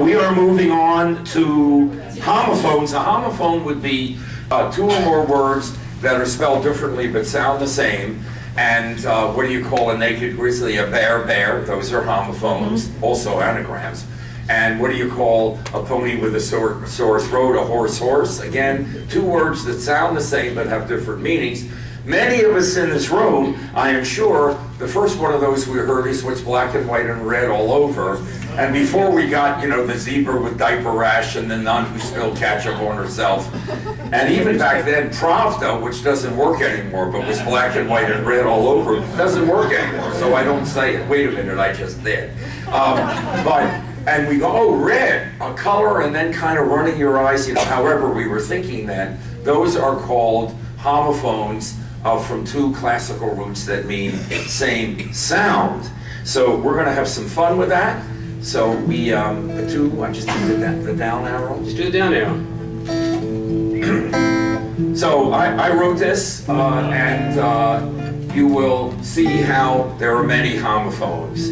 We are moving on to homophones. A homophone would be uh, two or more words that are spelled differently but sound the same. And uh, what do you call a naked grizzly? A bare bear. Those are homophones, also anagrams. And what do you call a pony with a sore, sore throat? A hoarse horse. Again, two words that sound the same but have different meanings. Many of us in this room, I am sure, the first one of those we heard is what's black and white and red all over. And before we got, you know, the zebra with diaper rash and the nun who spilled ketchup on herself. And even back then, Pravda, which doesn't work anymore, but was black and white and red all over, doesn't work anymore. So I don't say it. Wait a minute, I just did. Um, but, and we go, oh, red, a color, and then kind of running your eyes, you know, however we were thinking then. Those are called homophones uh, from two classical roots that mean same sound. So we're going to have some fun with that. So we, um, the two, I just did the, the down arrow. Just do the down arrow. So I, I wrote this, uh, and uh, you will see how there are many homophones.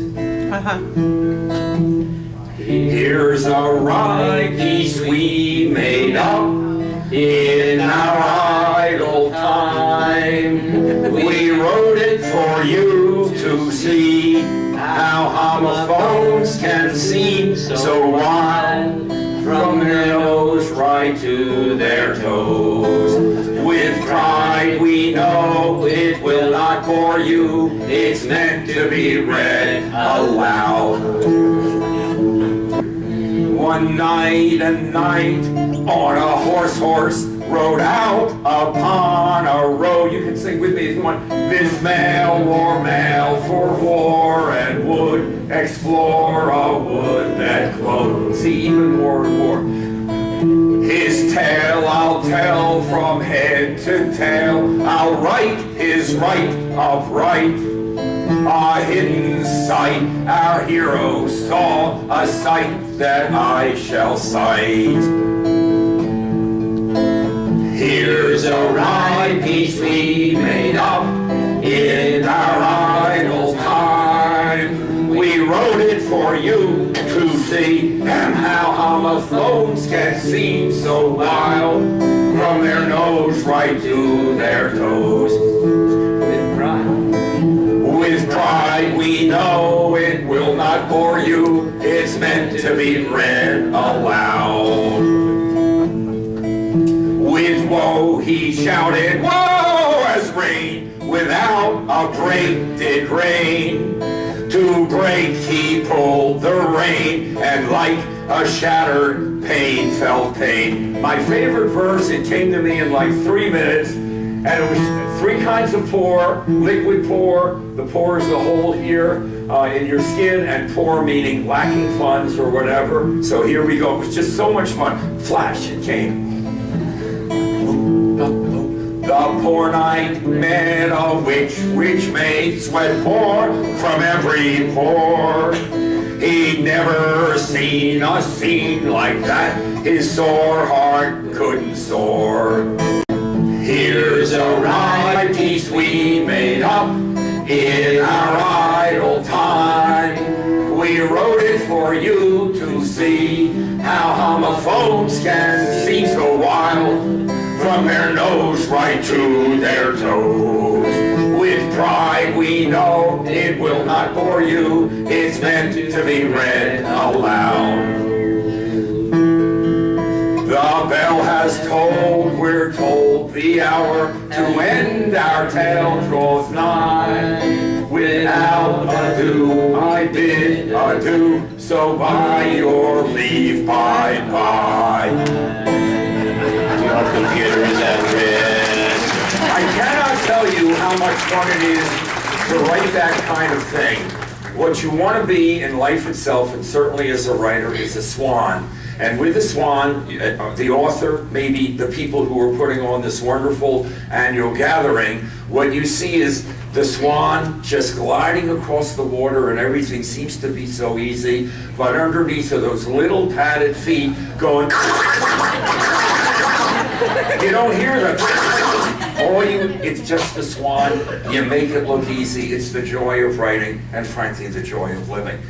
Here's a rhyme piece we made up in our for you to see how homophones can seem so wild from their nose right to their toes. With pride we know it will not bore you, it's meant to be read aloud. One night and knight on a hoarse horse rode out upon a road. You can sing with me if you want. This male wore mail for war and would explore a wood that glowed. See, even more and more. His tale I'll tell from head to tail. I'll write his right upright. A hidden sight, our hero saw a sight that I shall cite. Here's a rhyme piece we made up in our idle time. We wrote it for you to see, and how homophones can seem so wild from their nose right to their toes. With pride. With pride we know it will not bore you, it's meant to be read aloud. With woe he shouted, woe as rain, without a break did rain. To brake he pulled the rein, and like a shattered pane felt pain. My favorite verse, it came to me in like three minutes, and it was three kinds of pore, liquid pore, the pore is the hole here uh, in your skin, and poor meaning lacking funds or whatever. So here we go, it was just so much fun. Flash, it came. The poor knight met a witch, which made sweat pour from every pore. He'd never seen a scene like that, his sore heart couldn't soar. Here's a rhyme piece we made up in our idle time. We wrote it for you to see how homophones can wild from their nose right to their toes. With pride we know it will not bore you, it's meant to be read aloud. The bell has tolled, we're told the hour to end our tale draws nigh. Without ado, I bid adieu, so by your leave, bye-bye. Tell you how much fun it is to write that kind of thing. What you want to be in life itself, and certainly as a writer, is a swan. And with the swan, uh, the author, maybe the people who are putting on this wonderful annual gathering, what you see is the swan just gliding across the water and everything seems to be so easy, but underneath are those little padded feet going you don't hear the all you it's just the swan. You make it look easy. It's the joy of writing and frankly the joy of living